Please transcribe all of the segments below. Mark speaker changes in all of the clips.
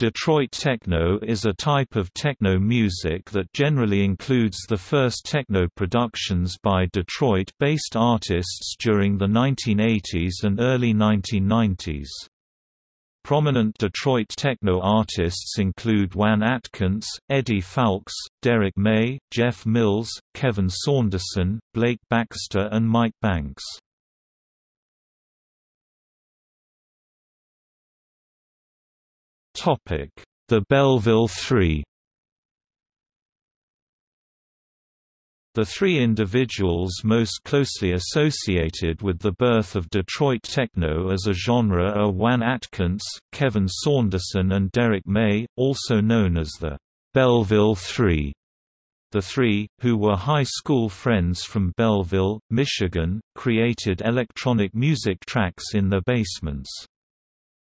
Speaker 1: Detroit techno is a type of techno music that generally includes the first techno productions by Detroit-based artists during the 1980s and early 1990s. Prominent Detroit techno artists include Juan Atkins, Eddie Fowlkes, Derrick May, Jeff Mills, Kevin Saunderson, Blake Baxter and Mike Banks. The Belleville Three The three individuals most closely associated with the birth of Detroit techno as a genre are Juan Atkins, Kevin Saunderson and Derrick May, also known as the Belleville Three. The three, who were high school friends from Belleville, Michigan, created electronic music tracks in their basements.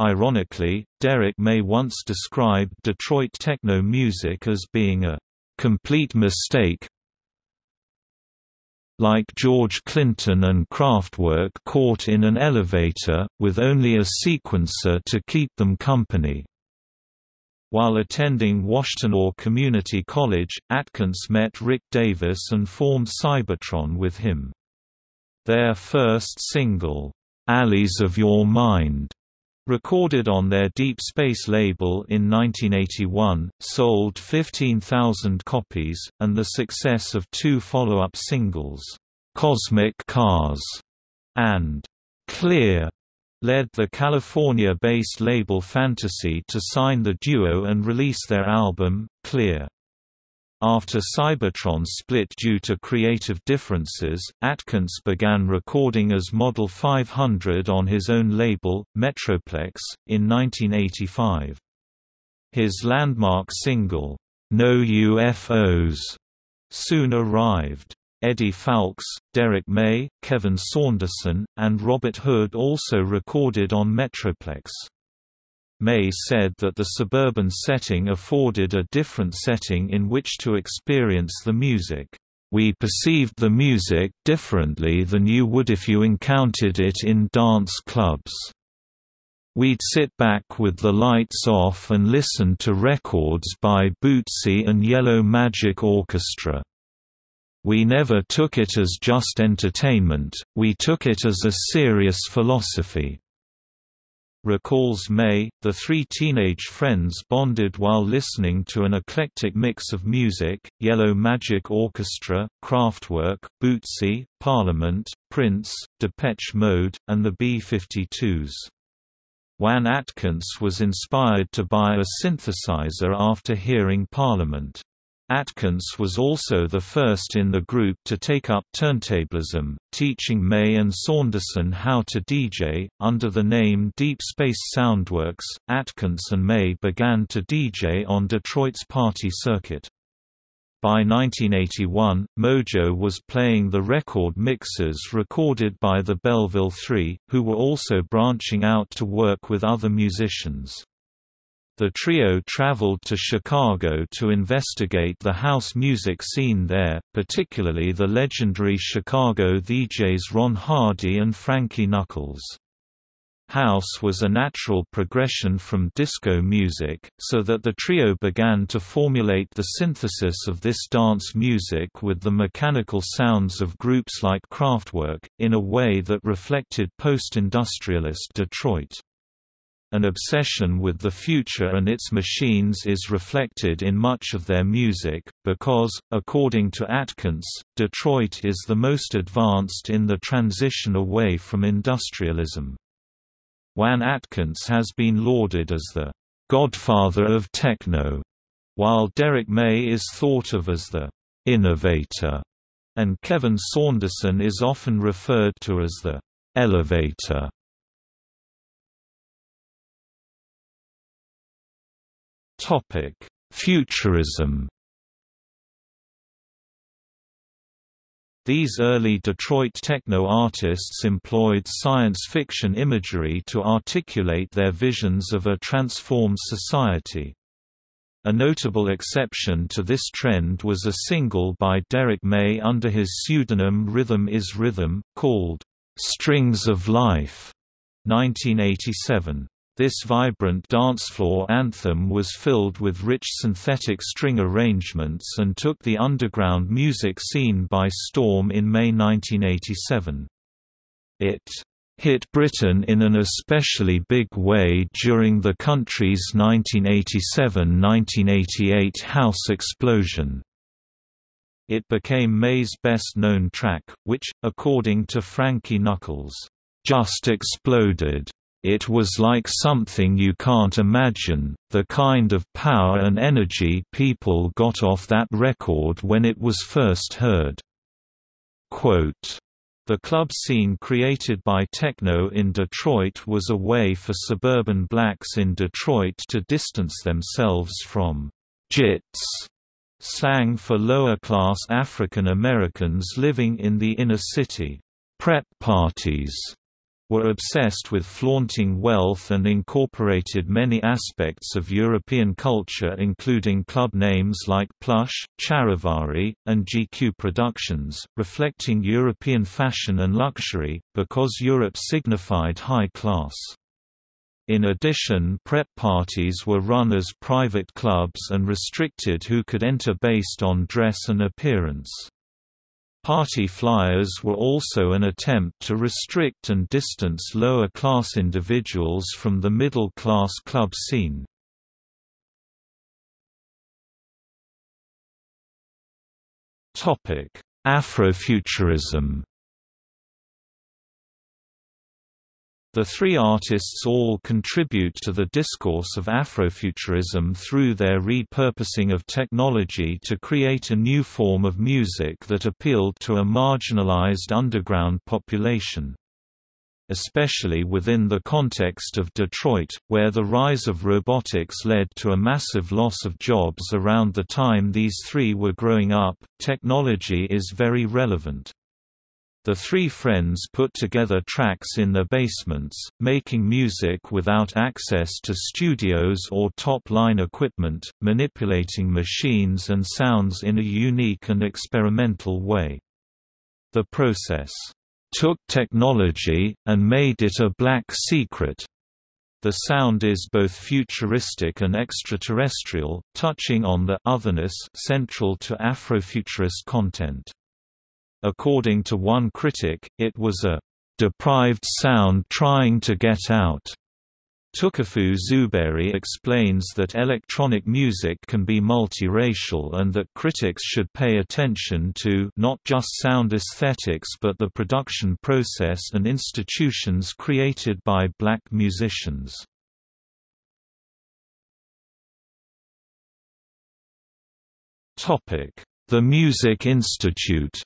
Speaker 1: Ironically, Derrick May once described Detroit techno music as being a complete mistake like George Clinton and Kraftwerk caught in an elevator, with only a sequencer to keep them company. While attending Washtenaw Community College, Atkins met Rick Davis and formed Cybertron with him. Their first single, "'Alleys of Your Mind' Recorded on their Deep Space label in 1981, sold 15,000 copies, and the success of two follow-up singles, "'Cosmic Cars' and "'Clear' led the California-based label Fantasy to sign the duo and release their album, Clear. After Cybertron split due to creative differences, Atkins began recording as Model 500 on his own label, Metroplex, in 1985. His landmark single, No UFOs, soon arrived. Eddie Fowlkes, Derrick May, Kevin Saunderson, and Robert Hood also recorded on Metroplex. May said that the suburban setting afforded a different setting in which to experience the music. We perceived the music differently than you would if you encountered it in dance clubs. We'd sit back with the lights off and listen to records by Bootsy and Yellow Magic Orchestra. We never took it as just entertainment, we took it as a serious philosophy. Recalls May, the three teenage friends bonded while listening to an eclectic mix of music, Yellow Magic Orchestra, Kraftwerk, Bootsy, Parliament, Prince, Depeche Mode, and the B-52s. Juan Atkins was inspired to buy a synthesizer after hearing Parliament. Atkins was also the first in the group to take up turntablism, teaching May and Saunderson how to DJ. Under the name Deep Space Soundworks, Atkins and May began to DJ on Detroit's party circuit. By 1981, Mojo was playing the record mixes recorded by the Belleville Three, who were also branching out to work with other musicians. The trio traveled to Chicago to investigate the house music scene there, particularly the legendary Chicago DJs Ron Hardy and Frankie Knuckles. House was a natural progression from disco music, so that the trio began to formulate the synthesis of this dance music with the mechanical sounds of groups like Kraftwerk, in a way that reflected post-industrialist Detroit. An obsession with the future and its machines is reflected in much of their music, because, according to Atkins, Detroit is the most advanced in the transition away from industrialism. Juan Atkins has been lauded as the «godfather of techno», while Derrick May is thought of as the «innovator», and Kevin Saunderson is often referred to as the «elevator». Topic: Futurism. These early Detroit techno artists employed science fiction imagery to articulate their visions of a transformed society. A notable exception to this trend was a single by Derrick May under his pseudonym Rhythm is Rhythm, called, "'Strings of Life' 1987. This vibrant dancefloor anthem was filled with rich synthetic string arrangements and took the underground music scene by storm in May 1987. It hit Britain in an especially big way during the country's 1987–1988 house explosion. It became May's best-known track, which, according to Frankie Knuckles, "...just exploded." It was like something you can't imagine, the kind of power and energy people got off that record when it was first heard. Quote, the club scene created by techno in Detroit was a way for suburban blacks in Detroit to distance themselves from «jits» slang for lower-class African Americans living in the inner city. Prep parties were obsessed with flaunting wealth and incorporated many aspects of European culture including club names like Plush, Charivari, and GQ Productions, reflecting European fashion and luxury, because Europe signified high class. In addition prep parties were run as private clubs and restricted who could enter based on dress and appearance. Party flyers were also an attempt to restrict and distance lower-class individuals from the middle-class club scene. Afrofuturism The three artists all contribute to the discourse of Afrofuturism through their repurposing of technology to create a new form of music that appealed to a marginalized underground population. Especially within the context of Detroit, where the rise of robotics led to a massive loss of jobs around the time these three were growing up, technology is very relevant. The three friends put together tracks in their basements, making music without access to studios or top-line equipment, manipulating machines and sounds in a unique and experimental way. The process took technology, and made it a black secret. The sound is both futuristic and extraterrestrial, touching on the otherness central to Afrofuturist content. According to one critic, it was a deprived sound trying to get out. Tukufu Zuberi explains that electronic music can be multiracial and that critics should pay attention to not just sound aesthetics but the production process and institutions created by black musicians. The Music Institute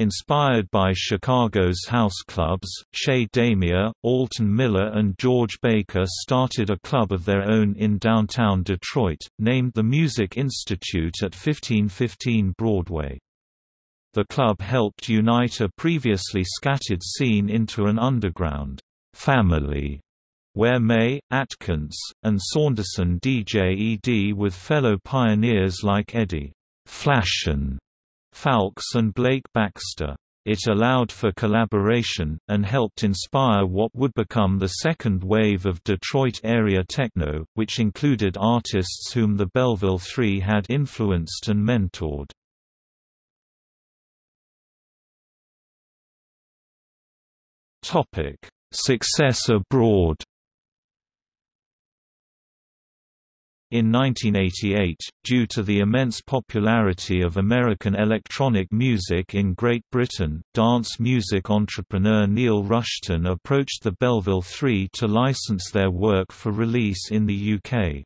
Speaker 1: Inspired by Chicago's house clubs, Chez Damier, Alton Miller and George Baker started a club of their own in downtown Detroit, named the Music Institute at 1515 Broadway. The club helped unite a previously scattered scene into an underground family where May, Atkins, and Saunderson DJ ED with fellow pioneers like Eddie Flashin Fowlkes and Blake Baxter. It allowed for collaboration, and helped inspire what would become the second wave of Detroit-area techno, which included artists whom the Belleville Three had influenced and mentored. Success abroad In 1988, due to the immense popularity of American electronic music in Great Britain, dance music entrepreneur Neil Rushton approached the Belleville Three to license their work for release in the UK.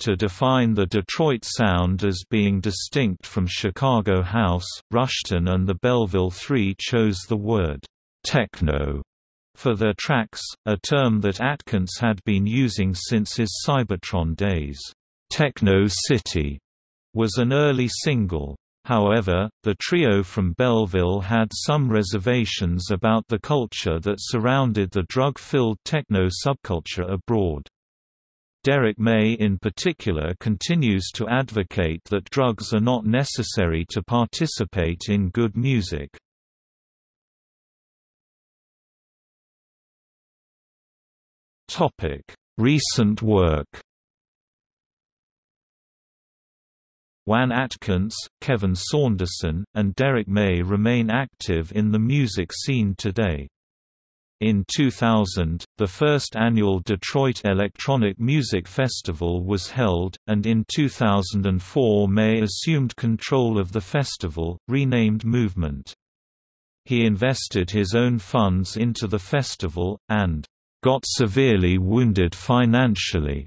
Speaker 1: To define the Detroit sound as being distinct from Chicago house, Rushton and the Belleville Three chose the word techno for their tracks, a term that Atkins had been using since his Cybertron days. Techno City was an early single. However, the trio from Belleville had some reservations about the culture that surrounded the drug-filled techno subculture abroad. Derrick May in particular continues to advocate that drugs are not necessary to participate in good music. Recent work Juan Atkins, Kevin Saunderson, and Derrick May remain active in the music scene today. In 2000, the first annual Detroit Electronic Music Festival was held, and in 2004 May assumed control of the festival, renamed Movement. He invested his own funds into the festival, and got severely wounded financially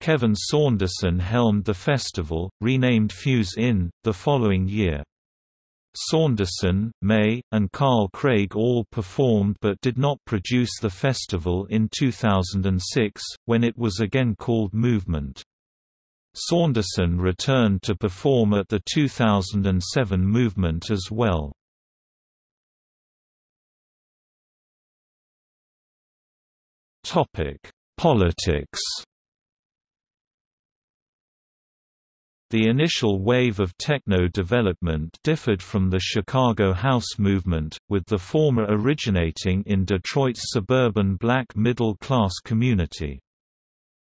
Speaker 1: Kevin Saunderson helmed the festival, renamed Fuse In, the following year. Saunderson, May, and Carl Craig all performed but did not produce the festival in 2006, when it was again called Movement. Saunderson returned to perform at the 2007 Movement as well. Politics The initial wave of techno development differed from the Chicago house movement, with the former originating in Detroit's suburban black middle-class community.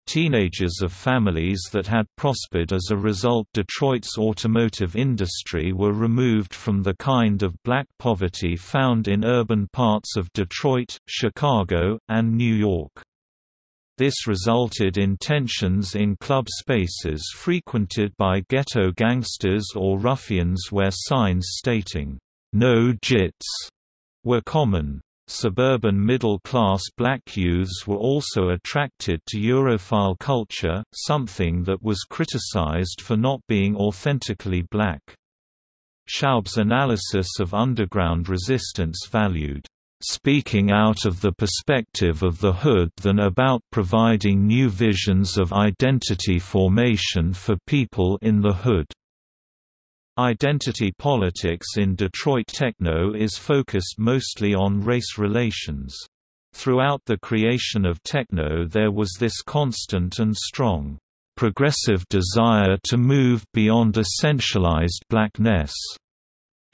Speaker 1: Teenagers of families that had prospered as a result Detroit's automotive industry were removed from the kind of black poverty found in urban parts of Detroit, Chicago, and New York. This resulted in tensions in club spaces frequented by ghetto gangsters or ruffians where signs stating, "'No Jits' were common. Suburban middle-class black youths were also attracted to Europhile culture, something that was criticized for not being authentically black. Schaub's analysis of underground resistance valued speaking out of the perspective of the hood than about providing new visions of identity formation for people in the hood. Identity politics in Detroit techno is focused mostly on race relations. Throughout the creation of techno there was this constant and strong, progressive desire to move beyond essentialized blackness.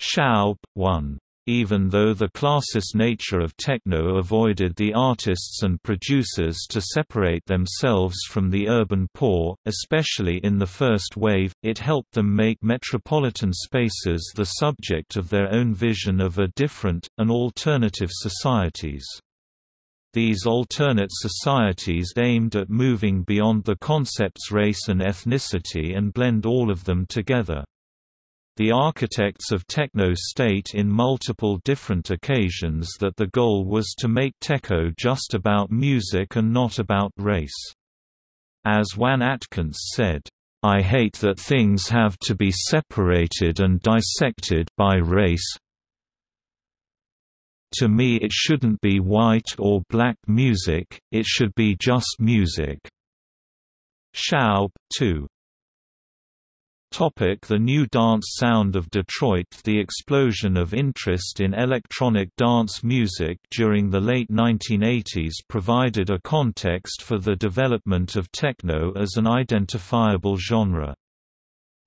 Speaker 1: Schaub, 1. Even though the classist nature of techno avoided the artists and producers to separate themselves from the urban poor, especially in the first wave, it helped them make metropolitan spaces the subject of their own vision of a different, and alternative societies. These alternate societies aimed at moving beyond the concepts race and ethnicity and blend all of them together. The architects of techno state in multiple different occasions that the goal was to make techno just about music and not about race. As Juan Atkins said, I hate that things have to be separated and dissected by race. To me it shouldn't be white or black music, it should be just music. Schaub, 2. Topic the new dance sound of Detroit The explosion of interest in electronic dance music during the late 1980s provided a context for the development of techno as an identifiable genre.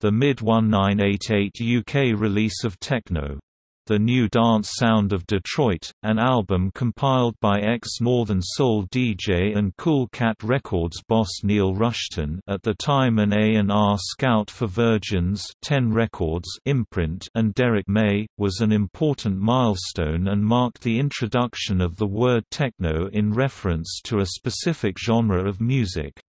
Speaker 1: The mid-1988 UK release of Techno the New Dance Sound of Detroit, an album compiled by ex-Northern Soul DJ and Cool Cat Records boss Neil Rushton at the time an A&R scout for Virgin's 10 Records imprint and Derrick May, was an important milestone and marked the introduction of the word techno in reference to a specific genre of music.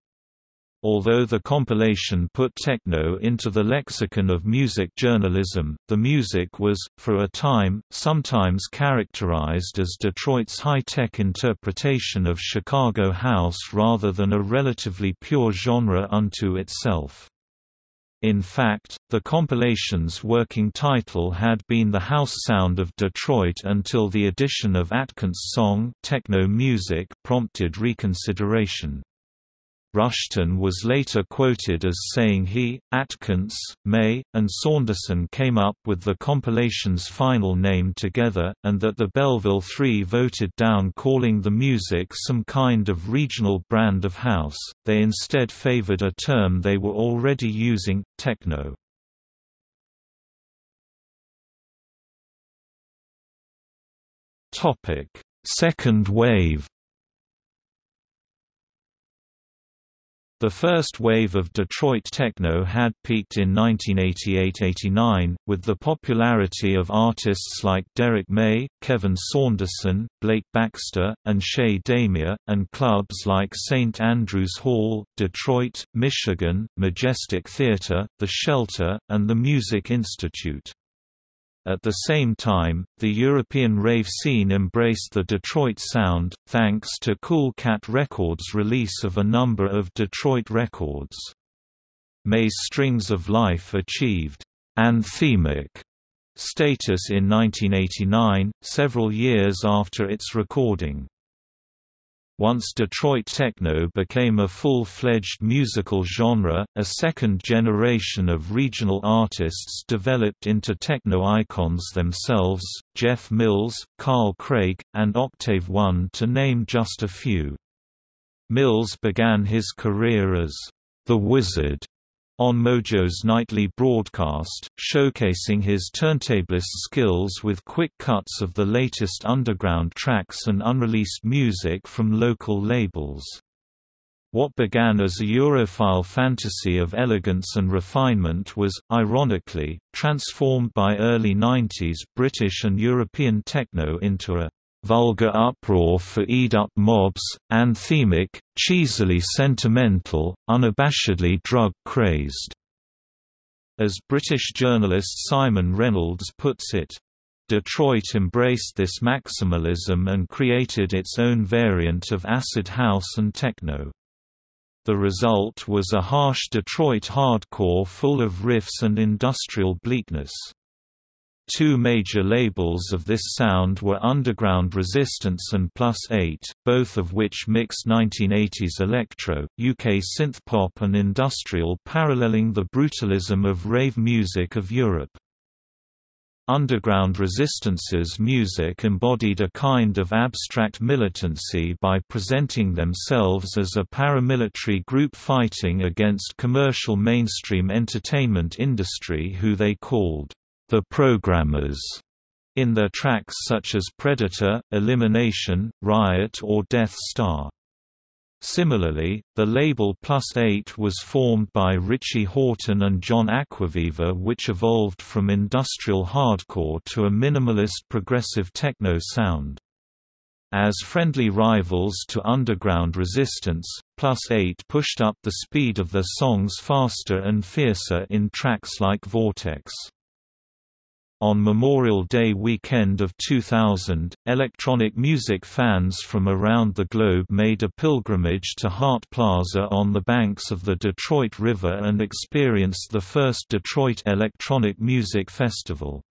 Speaker 1: Although the compilation put techno into the lexicon of music journalism, the music was, for a time, sometimes characterized as Detroit's high-tech interpretation of Chicago house rather than a relatively pure genre unto itself. In fact, the compilation's working title had been The House Sound of Detroit until the addition of Atkins' song Techno Music prompted reconsideration. Rushton was later quoted as saying he, Atkins, May, and Saunderson came up with the compilation's final name together, and that the Belleville Three voted down calling the music some kind of regional brand of house, they instead favored a term they were already using, techno. Second wave The first wave of Detroit techno had peaked in 1988–89, with the popularity of artists like Derrick May, Kevin Saunderson, Blake Baxter, and Chez Damier, and clubs like St. Andrews Hall, Detroit, Michigan, Majestic Theatre, The Shelter, and the Music Institute. At the same time, the European rave scene embraced the Detroit sound, thanks to Cool Cat Records' release of a number of Detroit records. May's Strings of Life achieved anthemic status in 1989, several years after its recording. Once Detroit techno became a full-fledged musical genre, a second generation of regional artists developed into techno icons themselves, Jeff Mills, Carl Craig, and Octave One to name just a few. Mills began his career as The Wizard on Mojo's nightly broadcast, showcasing his turntablist skills with quick cuts of the latest underground tracks and unreleased music from local labels. What began as a Europhile fantasy of elegance and refinement was, ironically, transformed by early 90s British and European techno into a vulgar uproar for eat-up mobs, anthemic, cheesily sentimental, unabashedly drug-crazed. As British journalist Simon Reynolds puts it, Detroit embraced this maximalism and created its own variant of acid house and techno. The result was a harsh Detroit hardcore full of riffs and industrial bleakness. Two major labels of this sound were Underground Resistance and Plus 8, both of which mixed 1980s electro, UK synthpop and industrial paralleling the brutalism of rave music of Europe. Underground Resistance's music embodied a kind of abstract militancy by presenting themselves as a paramilitary group fighting against commercial mainstream entertainment industry who they called the programmers in their tracks such as Predator, Elimination, Riot or Death Star. Similarly, the label Plus 8 was formed by Richie Hawtin and John Acquaviva which evolved from industrial hardcore to a minimalist progressive techno sound. As friendly rivals to underground resistance, Plus 8 pushed up the speed of their songs faster and fiercer in tracks like Vortex. On Memorial Day weekend of 2000, electronic music fans from around the globe made a pilgrimage to Hart Plaza on the banks of the Detroit River and experienced the first Detroit Electronic Music Festival.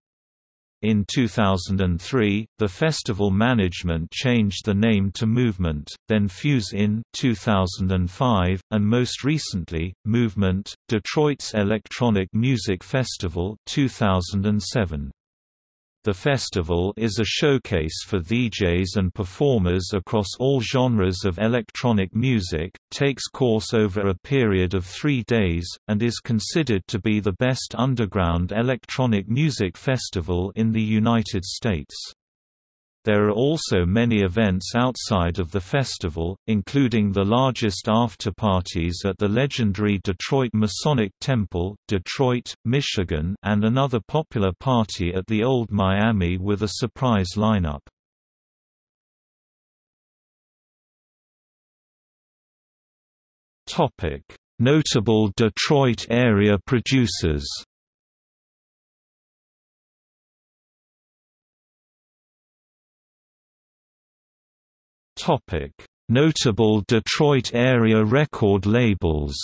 Speaker 1: In 2003, the festival management changed the name to Movement, then Fuse in 2005, and most recently, Movement, Detroit's Electronic Music Festival 2007. The festival is a showcase for DJs and performers across all genres of electronic music, takes course over a period of three days, and is considered to be the best underground electronic music festival in the United States. There are also many events outside of the festival, including the largest after-parties at the legendary Detroit Masonic Temple, Detroit, Michigan and another popular party at the Old Miami with a surprise lineup. Notable Detroit area producers Topic: Notable Detroit area record labels.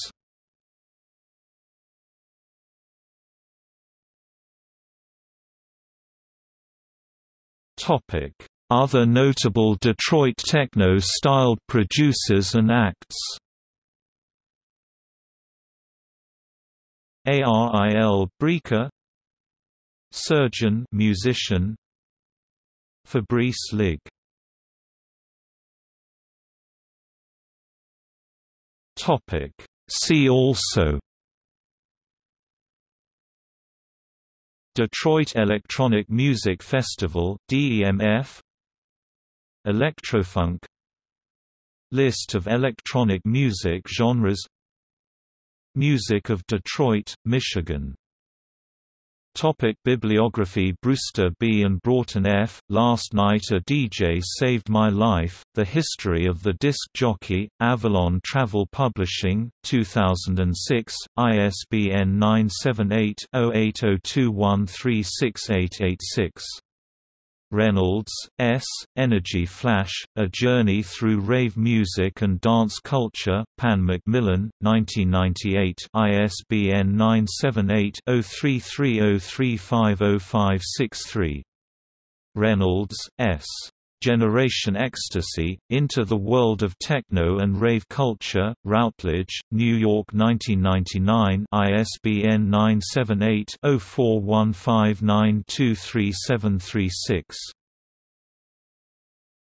Speaker 1: Topic: Other notable Detroit techno-styled producers and acts. Aril Brikha. Surgeon musician. Fabrice Lig Topic. See also Detroit Electronic Music Festival DEMF Electrofunk List of electronic music genres Music of Detroit, Michigan Topic bibliography Brewster B. and Broughton F., Last Night a DJ Saved My Life, The History of the Disc Jockey, Avalon Travel Publishing, 2006, ISBN 978 0802136886. Reynolds, S., Energy Flash, A Journey Through Rave Music and Dance Culture, Pan Macmillan, 1998 ISBN 978-0330350563. Reynolds, S. Generation Ecstasy, Into the World of Techno and Rave Culture, Routledge, New York 1999 ISBN 978 0415923736